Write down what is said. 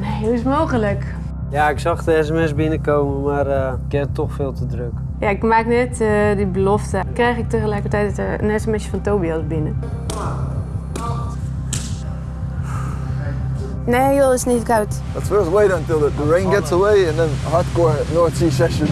Nee, hoe is het mogelijk? Ja, ik zag de sms binnenkomen, maar uh, ik heb toch veel te druk. Ja, ik maak net eh, die belofte. Krijg ik tegelijkertijd een smsje van Tobias binnen. Nee joh, het is niet koud. Let's first wait until the rain gets away and then hardcore North Sea session.